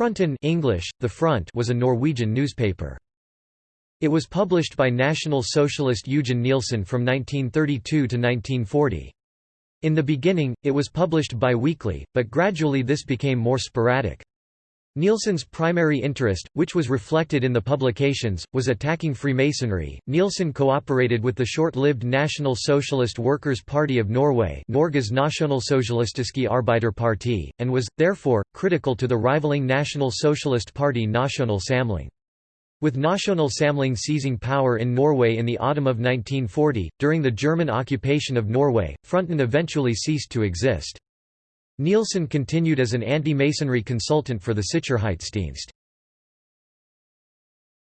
Fronten English, the Front was a Norwegian newspaper. It was published by National Socialist Eugen Nielsen from 1932 to 1940. In the beginning, it was published bi-weekly, but gradually this became more sporadic. Nielsen's primary interest, which was reflected in the publications, was attacking Freemasonry. Nielsen cooperated with the short-lived National Socialist Workers' Party of Norway, Norges Nasjonalsosialistiske Arbeiderparti, and was therefore critical to the rivaling National Socialist Party Nasjonal Samling. With Nasjonal Samling seizing power in Norway in the autumn of 1940, during the German occupation of Norway, Fronten eventually ceased to exist. Nielsen continued as an anti-Masonry consultant for the Sicherheitsdienst.